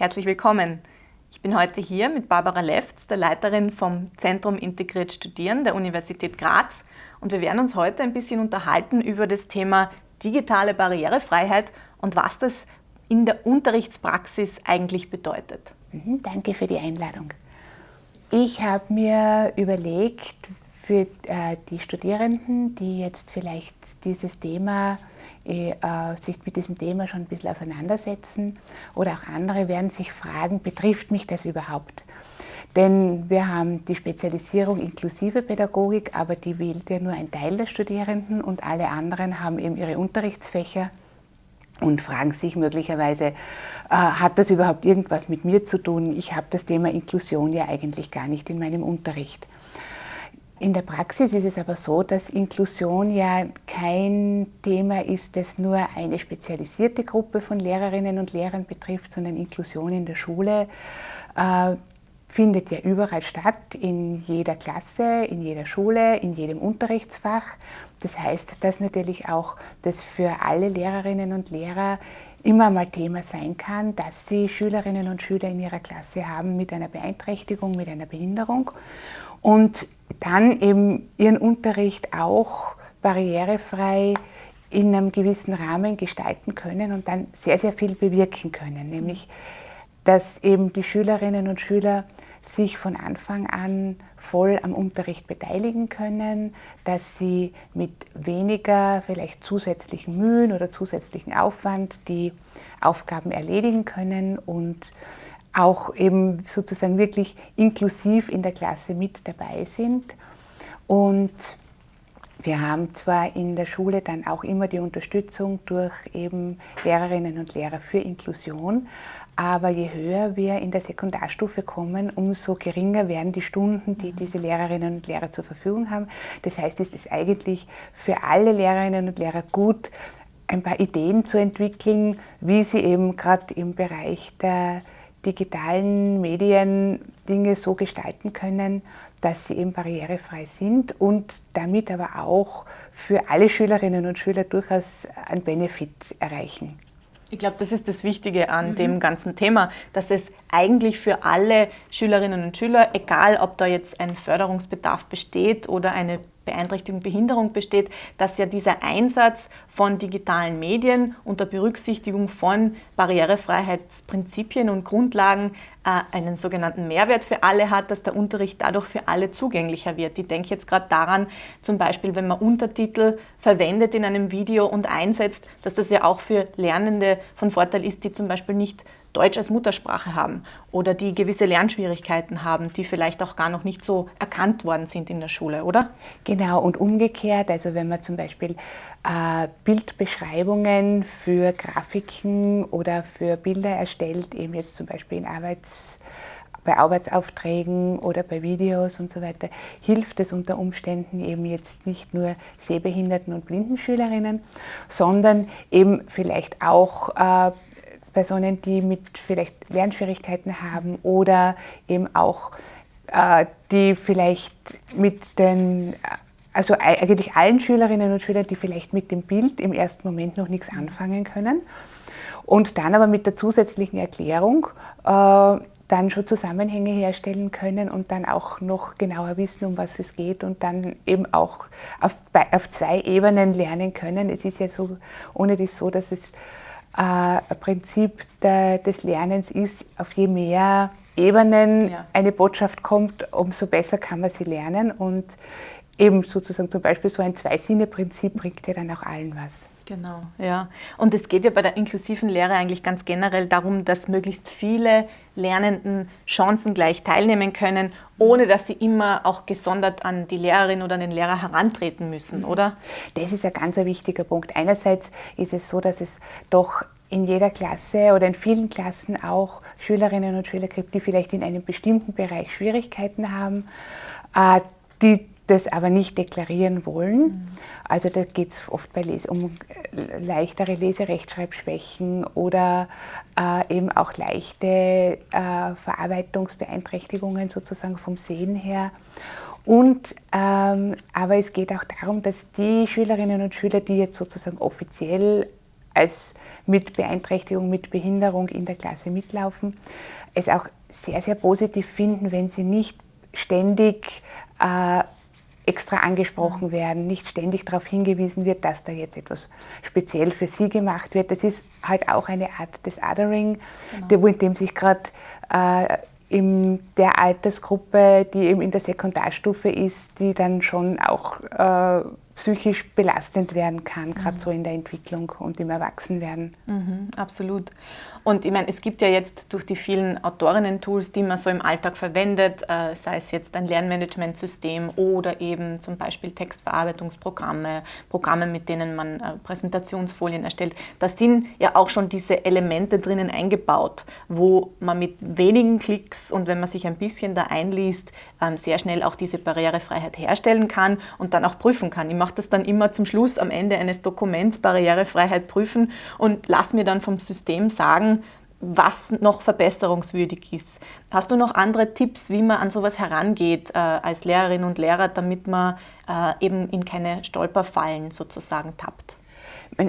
Herzlich willkommen. Ich bin heute hier mit Barbara Lefts, der Leiterin vom Zentrum Integriert Studieren der Universität Graz und wir werden uns heute ein bisschen unterhalten über das Thema digitale Barrierefreiheit und was das in der Unterrichtspraxis eigentlich bedeutet. Mhm, danke für die Einladung. Ich habe mir überlegt, für äh, die Studierenden, die jetzt vielleicht dieses Thema äh, sich mit diesem Thema schon ein bisschen auseinandersetzen oder auch andere werden sich fragen, betrifft mich das überhaupt? Denn wir haben die Spezialisierung inklusive Pädagogik, aber die wählt ja nur ein Teil der Studierenden und alle anderen haben eben ihre Unterrichtsfächer und fragen sich möglicherweise, äh, hat das überhaupt irgendwas mit mir zu tun? Ich habe das Thema Inklusion ja eigentlich gar nicht in meinem Unterricht. In der Praxis ist es aber so, dass Inklusion ja kein Thema ist, das nur eine spezialisierte Gruppe von Lehrerinnen und Lehrern betrifft, sondern Inklusion in der Schule äh, findet ja überall statt, in jeder Klasse, in jeder Schule, in jedem Unterrichtsfach. Das heißt, dass natürlich auch das für alle Lehrerinnen und Lehrer immer mal Thema sein kann, dass sie Schülerinnen und Schüler in ihrer Klasse haben mit einer Beeinträchtigung, mit einer Behinderung und dann eben ihren Unterricht auch barrierefrei in einem gewissen Rahmen gestalten können und dann sehr, sehr viel bewirken können. Nämlich, dass eben die Schülerinnen und Schüler sich von Anfang an voll am Unterricht beteiligen können, dass sie mit weniger vielleicht zusätzlichen Mühen oder zusätzlichen Aufwand die Aufgaben erledigen können und auch eben sozusagen wirklich inklusiv in der Klasse mit dabei sind. Und wir haben zwar in der Schule dann auch immer die Unterstützung durch eben Lehrerinnen und Lehrer für Inklusion, aber je höher wir in der Sekundarstufe kommen, umso geringer werden die Stunden, die diese Lehrerinnen und Lehrer zur Verfügung haben. Das heißt, es ist eigentlich für alle Lehrerinnen und Lehrer gut, ein paar Ideen zu entwickeln, wie sie eben gerade im Bereich der digitalen Medien Dinge so gestalten können, dass sie eben barrierefrei sind und damit aber auch für alle Schülerinnen und Schüler durchaus einen Benefit erreichen. Ich glaube, das ist das Wichtige an mhm. dem ganzen Thema, dass es eigentlich für alle Schülerinnen und Schüler, egal ob da jetzt ein Förderungsbedarf besteht oder eine Beeinträchtigung, Behinderung besteht, dass ja dieser Einsatz von digitalen Medien unter Berücksichtigung von Barrierefreiheitsprinzipien und Grundlagen äh, einen sogenannten Mehrwert für alle hat, dass der Unterricht dadurch für alle zugänglicher wird. Ich denke jetzt gerade daran, zum Beispiel, wenn man Untertitel verwendet in einem Video und einsetzt, dass das ja auch für Lernende von Vorteil ist, die zum Beispiel nicht Deutsch als Muttersprache haben oder die gewisse Lernschwierigkeiten haben, die vielleicht auch gar noch nicht so erkannt worden sind in der Schule, oder? Genau, und umgekehrt, also wenn man zum Beispiel äh, Bildbeschreibungen für Grafiken oder für Bilder erstellt, eben jetzt zum Beispiel in Arbeits bei Arbeitsaufträgen oder bei Videos und so weiter, hilft es unter Umständen eben jetzt nicht nur sehbehinderten und blinden Schülerinnen, sondern eben vielleicht auch äh, Personen, die mit vielleicht Lernschwierigkeiten haben oder eben auch äh, die vielleicht mit den, also eigentlich allen Schülerinnen und Schülern, die vielleicht mit dem Bild im ersten Moment noch nichts anfangen können und dann aber mit der zusätzlichen Erklärung äh, dann schon Zusammenhänge herstellen können und dann auch noch genauer wissen, um was es geht und dann eben auch auf, auf zwei Ebenen lernen können. Es ist ja so, ohne das so, dass es äh, Prinzip der, des Lernens ist, auf je mehr Ebenen ja. eine Botschaft kommt, umso besser kann man sie lernen und eben sozusagen zum Beispiel so ein Zwei-Sinne-Prinzip bringt ja dann auch allen was. Genau, ja. Und es geht ja bei der inklusiven Lehre eigentlich ganz generell darum, dass möglichst viele Lernenden chancengleich teilnehmen können, ohne dass sie immer auch gesondert an die Lehrerin oder an den Lehrer herantreten müssen, mhm. oder? Das ist ein ganz wichtiger Punkt. Einerseits ist es so, dass es doch in jeder Klasse oder in vielen Klassen auch Schülerinnen und Schüler gibt, die vielleicht in einem bestimmten Bereich Schwierigkeiten haben, äh, die das aber nicht deklarieren wollen. Mhm. Also da geht es oft bei Les um äh, leichtere Leserechtschreibschwächen oder äh, eben auch leichte äh, Verarbeitungsbeeinträchtigungen sozusagen vom Sehen her. Und, ähm, aber es geht auch darum, dass die Schülerinnen und Schüler, die jetzt sozusagen offiziell als mit Beeinträchtigung, mit Behinderung in der Klasse mitlaufen, es auch sehr, sehr positiv finden, wenn sie nicht ständig äh, extra angesprochen mhm. werden, nicht ständig darauf hingewiesen wird, dass da jetzt etwas speziell für sie gemacht wird. Das ist halt auch eine Art des Othering, genau. in dem sich gerade äh, in der Altersgruppe, die eben in der Sekundarstufe ist, die dann schon auch äh, psychisch belastend werden kann, gerade mhm. so in der Entwicklung und im Erwachsenwerden. Mhm, absolut. Und ich meine, es gibt ja jetzt durch die vielen Autorinnen-Tools, die man so im Alltag verwendet, äh, sei es jetzt ein Lernmanagementsystem oder eben zum Beispiel Textverarbeitungsprogramme, Programme, mit denen man äh, Präsentationsfolien erstellt, da sind ja auch schon diese Elemente drinnen eingebaut, wo man mit wenigen Klicks und wenn man sich ein bisschen da einliest, ähm, sehr schnell auch diese Barrierefreiheit herstellen kann und dann auch prüfen kann. Ich mache das dann immer zum Schluss am Ende eines Dokuments Barrierefreiheit prüfen und lass mir dann vom System sagen, was noch verbesserungswürdig ist. Hast du noch andere Tipps, wie man an sowas herangeht äh, als Lehrerin und Lehrer, damit man äh, eben in keine Stolperfallen sozusagen tappt?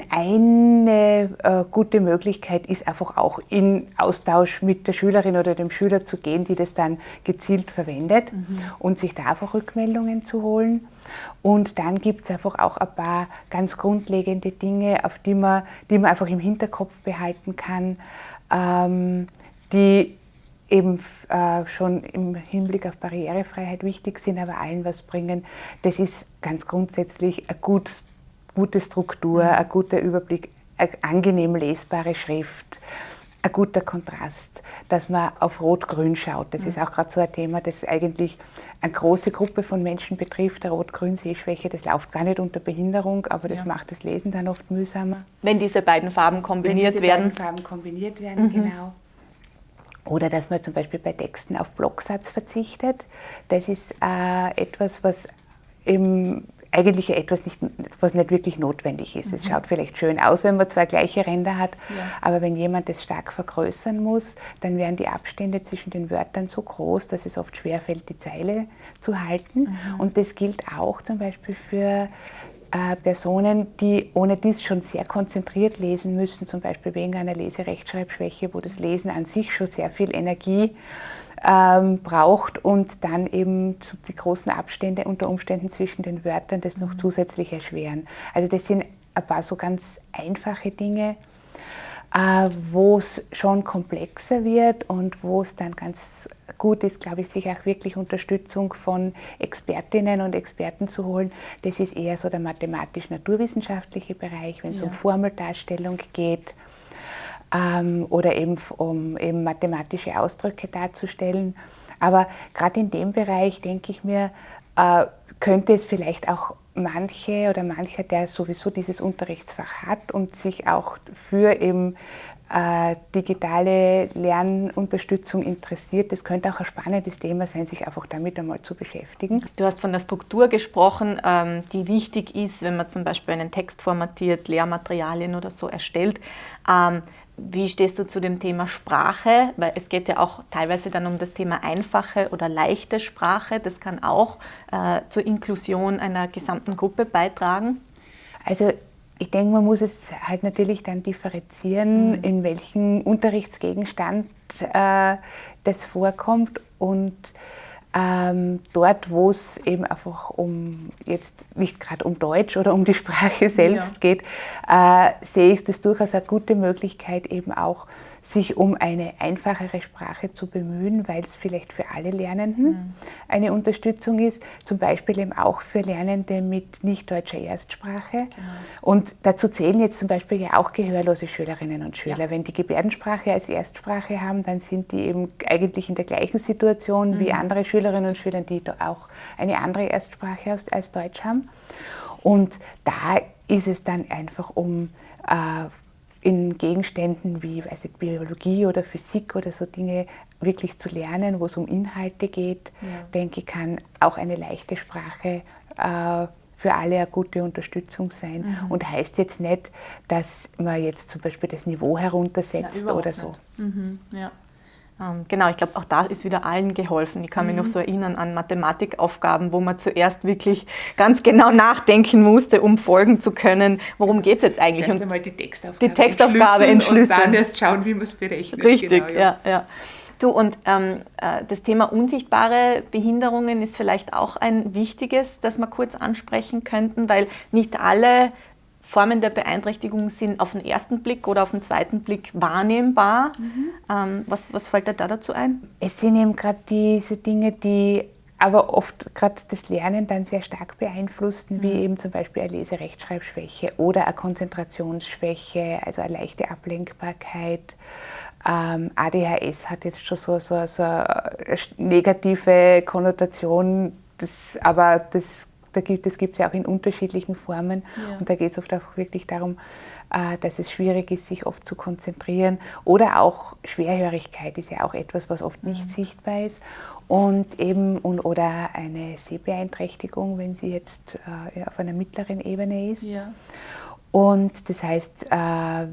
Eine äh, gute Möglichkeit ist einfach auch in Austausch mit der Schülerin oder dem Schüler zu gehen, die das dann gezielt verwendet mhm. und sich da einfach Rückmeldungen zu holen. Und dann gibt es einfach auch ein paar ganz grundlegende Dinge, auf die man, die man einfach im Hinterkopf behalten kann, ähm, die eben äh, schon im Hinblick auf Barrierefreiheit wichtig sind, aber allen was bringen. Das ist ganz grundsätzlich ein gut gute Struktur, mhm. ein guter Überblick, eine angenehm lesbare Schrift, ein guter Kontrast, dass man auf Rot-Grün schaut. Das mhm. ist auch gerade so ein Thema, das eigentlich eine große Gruppe von Menschen betrifft. Der Rot-Grün-Sehschwäche, das läuft gar nicht unter Behinderung, aber das ja. macht das Lesen dann oft mühsamer. Wenn diese beiden Farben kombiniert Wenn diese werden. Beiden Farben kombiniert werden, mhm. genau. Oder dass man zum Beispiel bei Texten auf Blocksatz verzichtet. Das ist äh, etwas, was im eigentlich etwas, nicht, was nicht wirklich notwendig ist. Mhm. Es schaut vielleicht schön aus, wenn man zwei gleiche Ränder hat, ja. aber wenn jemand es stark vergrößern muss, dann werden die Abstände zwischen den Wörtern so groß, dass es oft schwerfällt, die Zeile zu halten. Mhm. Und das gilt auch zum Beispiel für äh, Personen, die ohne dies schon sehr konzentriert lesen müssen, zum Beispiel wegen einer Leserechtschreibschwäche, wo das Lesen an sich schon sehr viel Energie ähm, braucht und dann eben die großen Abstände unter Umständen zwischen den Wörtern das noch mhm. zusätzlich erschweren. Also das sind ein paar so ganz einfache Dinge, äh, wo es schon komplexer wird und wo es dann ganz gut ist, glaube ich, sich auch wirklich Unterstützung von Expertinnen und Experten zu holen. Das ist eher so der mathematisch-naturwissenschaftliche Bereich, wenn es ja. um Formeldarstellung geht ähm, oder eben um eben mathematische Ausdrücke darzustellen. Aber gerade in dem Bereich denke ich mir, äh, könnte es vielleicht auch manche oder mancher, der sowieso dieses Unterrichtsfach hat und sich auch für eben äh, digitale Lernunterstützung interessiert, das könnte auch ein spannendes Thema sein, sich einfach damit einmal zu beschäftigen. Du hast von der Struktur gesprochen, ähm, die wichtig ist, wenn man zum Beispiel einen Text formatiert, Lehrmaterialien oder so erstellt. Ähm, wie stehst du zu dem Thema Sprache? Weil es geht ja auch teilweise dann um das Thema einfache oder leichte Sprache. Das kann auch äh, zur Inklusion einer gesamten Gruppe beitragen. Also ich denke, man muss es halt natürlich dann differenzieren, mhm. in welchem Unterrichtsgegenstand äh, das vorkommt und ähm, dort, wo es eben einfach um jetzt nicht gerade um Deutsch oder um die Sprache selbst ja. geht, äh, sehe ich das durchaus eine gute Möglichkeit, eben auch sich um eine einfachere Sprache zu bemühen, weil es vielleicht für alle Lernenden mhm. eine Unterstützung ist, zum Beispiel eben auch für Lernende mit nicht deutscher Erstsprache. Mhm. Und dazu zählen jetzt zum Beispiel ja auch gehörlose Schülerinnen und Schüler. Ja. Wenn die Gebärdensprache als Erstsprache haben, dann sind die eben eigentlich in der gleichen Situation mhm. wie andere Schülerinnen und Schüler, die auch eine andere Erstsprache als, als Deutsch haben. Und da ist es dann einfach um äh, in Gegenständen wie weiß nicht, Biologie oder Physik oder so Dinge wirklich zu lernen, wo es um Inhalte geht, ja. denke ich, kann auch eine leichte Sprache äh, für alle eine gute Unterstützung sein. Mhm. Und heißt jetzt nicht, dass man jetzt zum Beispiel das Niveau heruntersetzt Na, oder so. Mhm. Ja. Ähm, genau, ich glaube, auch da ist wieder allen geholfen. Ich kann mich noch mhm. so erinnern an Mathematikaufgaben, wo man zuerst wirklich ganz genau nachdenken musste, um folgen zu können, worum geht es jetzt eigentlich. Erst einmal die Textaufgabe, die Textaufgabe entschlüsseln. Und dann erst schauen, wie man es berechnet. Richtig, genau, ja. ja, ja. Du, und ähm, äh, das Thema unsichtbare Behinderungen ist vielleicht auch ein wichtiges, das wir kurz ansprechen könnten, weil nicht alle Formen der Beeinträchtigung sind auf den ersten Blick oder auf den zweiten Blick wahrnehmbar. Mhm. Ähm, was, was fällt dir da dazu ein? Es sind eben gerade diese Dinge, die aber oft gerade das Lernen dann sehr stark beeinflussen, mhm. wie eben zum Beispiel eine Leserechtschreibschwäche oder eine Konzentrationsschwäche, also eine leichte Ablenkbarkeit. Ähm, ADHS hat jetzt schon so, so, so eine negative Konnotation, das, aber das da gibt, das gibt es ja auch in unterschiedlichen Formen. Ja. Und da geht es oft auch wirklich darum, äh, dass es schwierig ist, sich oft zu konzentrieren. Oder auch Schwerhörigkeit ist ja auch etwas, was oft nicht mhm. sichtbar ist. Und eben, und, oder eine Sehbeeinträchtigung, wenn sie jetzt äh, auf einer mittleren Ebene ist. Ja. Und das heißt, äh,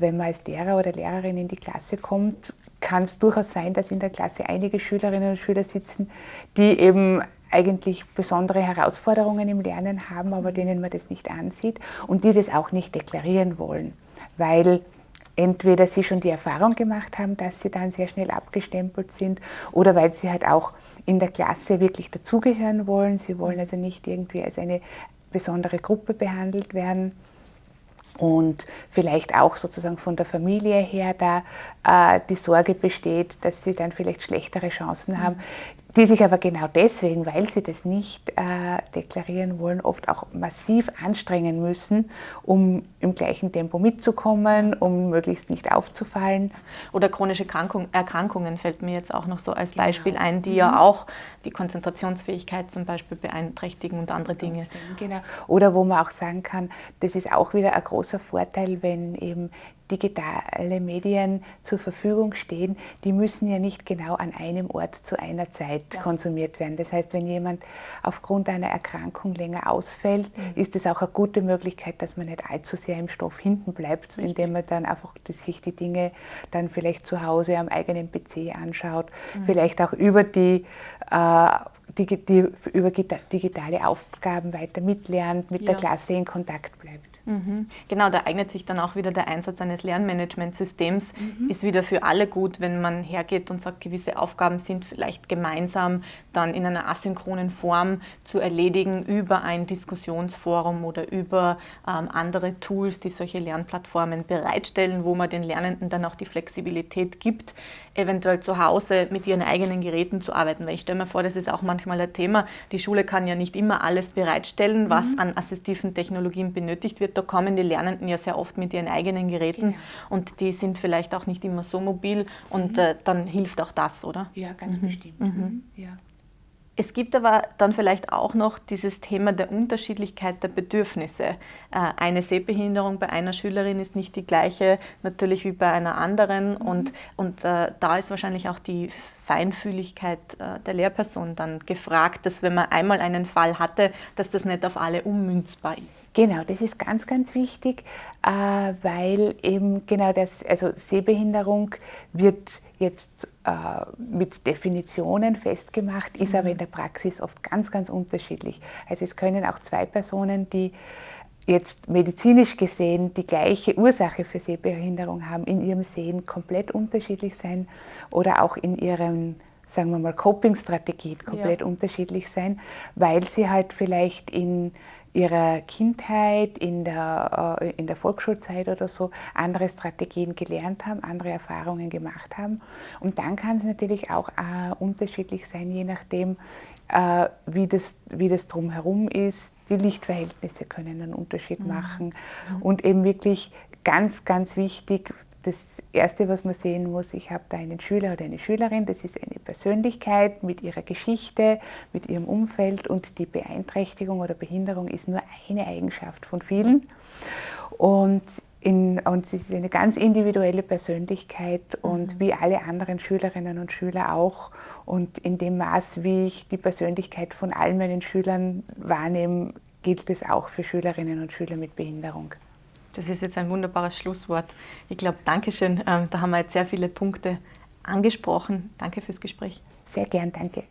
wenn man als Lehrer oder Lehrerin in die Klasse kommt, kann es durchaus sein, dass in der Klasse einige Schülerinnen und Schüler sitzen, die eben eigentlich besondere Herausforderungen im Lernen haben, aber denen man das nicht ansieht und die das auch nicht deklarieren wollen, weil entweder sie schon die Erfahrung gemacht haben, dass sie dann sehr schnell abgestempelt sind oder weil sie halt auch in der Klasse wirklich dazugehören wollen. Sie wollen also nicht irgendwie als eine besondere Gruppe behandelt werden und vielleicht auch sozusagen von der Familie her da äh, die Sorge besteht, dass sie dann vielleicht schlechtere Chancen haben die sich aber genau deswegen, weil sie das nicht äh, deklarieren wollen, oft auch massiv anstrengen müssen, um im gleichen Tempo mitzukommen, um möglichst nicht aufzufallen. Oder chronische Erkrankung, Erkrankungen fällt mir jetzt auch noch so als genau. Beispiel ein, die mhm. ja auch die Konzentrationsfähigkeit zum Beispiel beeinträchtigen und andere Dinge. Genau. Oder wo man auch sagen kann, das ist auch wieder ein großer Vorteil, wenn eben digitale Medien zur Verfügung stehen, die müssen ja nicht genau an einem Ort zu einer Zeit ja. konsumiert werden. Das heißt, wenn jemand aufgrund einer Erkrankung länger ausfällt, mhm. ist es auch eine gute Möglichkeit, dass man nicht allzu sehr im Stoff hinten bleibt, Richtig. indem man dann einfach sich die Dinge dann vielleicht zu Hause am eigenen PC anschaut, mhm. vielleicht auch über die äh, die, die, über digitale Aufgaben weiter mitlernt, mit ja. der Klasse in Kontakt bleibt. Mhm. Genau, da eignet sich dann auch wieder der Einsatz eines Lernmanagementsystems. Mhm. Ist wieder für alle gut, wenn man hergeht und sagt, gewisse Aufgaben sind vielleicht gemeinsam dann in einer asynchronen Form zu erledigen über ein Diskussionsforum oder über ähm, andere Tools, die solche Lernplattformen bereitstellen, wo man den Lernenden dann auch die Flexibilität gibt, eventuell zu Hause mit ihren eigenen Geräten zu arbeiten. Weil ich stelle mir vor, das ist auch manchmal ein Thema. Die Schule kann ja nicht immer alles bereitstellen, was mhm. an assistiven Technologien benötigt wird. Da kommen die Lernenden ja sehr oft mit ihren eigenen Geräten genau. und die sind vielleicht auch nicht immer so mobil und mhm. äh, dann hilft auch das, oder? Ja, ganz mhm. bestimmt. Mhm. mhm. Ja. Es gibt aber dann vielleicht auch noch dieses Thema der Unterschiedlichkeit der Bedürfnisse. Äh, eine Sehbehinderung bei einer Schülerin ist nicht die gleiche natürlich wie bei einer anderen mhm. und, und äh, da ist wahrscheinlich auch die Feinfühligkeit äh, der Lehrperson dann gefragt, dass wenn man einmal einen Fall hatte, dass das nicht auf alle ummünzbar ist. Genau, das ist ganz, ganz wichtig, weil eben genau das, also Sehbehinderung wird jetzt mit Definitionen festgemacht, ist aber in der Praxis oft ganz, ganz unterschiedlich. Also es können auch zwei Personen, die jetzt medizinisch gesehen die gleiche Ursache für Sehbehinderung haben, in ihrem Sehen komplett unterschiedlich sein oder auch in ihren sagen wir mal, Coping-Strategien komplett ja. unterschiedlich sein, weil sie halt vielleicht in ihrer Kindheit, in der, äh, in der Volksschulzeit oder so andere Strategien gelernt haben, andere Erfahrungen gemacht haben. Und dann kann es natürlich auch äh, unterschiedlich sein, je nachdem, äh, wie, das, wie das drumherum ist. Die Lichtverhältnisse können einen Unterschied mhm. machen. Mhm. Und eben wirklich ganz, ganz wichtig, das Erste, was man sehen muss, ich habe da einen Schüler oder eine Schülerin, das ist eine Persönlichkeit mit ihrer Geschichte, mit ihrem Umfeld und die Beeinträchtigung oder Behinderung ist nur eine Eigenschaft von vielen. Und, in, und es ist eine ganz individuelle Persönlichkeit und mhm. wie alle anderen Schülerinnen und Schüler auch. Und in dem Maß, wie ich die Persönlichkeit von allen meinen Schülern wahrnehme, gilt es auch für Schülerinnen und Schüler mit Behinderung. Das ist jetzt ein wunderbares Schlusswort. Ich glaube, Dankeschön. Ähm, da haben wir jetzt sehr viele Punkte angesprochen. Danke fürs Gespräch. Sehr gern, danke.